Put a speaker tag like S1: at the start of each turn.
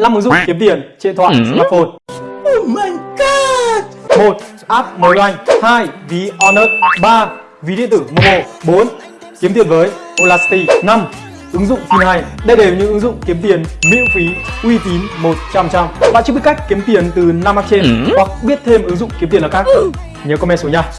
S1: 5 ứng dụng kiếm tiền trên thoại ừ. smartphone.
S2: Oh my god!
S1: 1. App mới doanh 2. Ví Honor 3. Ví điện tử Momo 4. Kiếm tiền với Olasty 5. Ứng dụng phim hay Đây đều những ứng dụng kiếm tiền miễn phí, uy tín 100%. Bạn chưa biết cách kiếm tiền từ 5 app trên ừ. hoặc biết thêm ứng dụng kiếm tiền nào khác? Ừ. Nhớ comment xuống nha.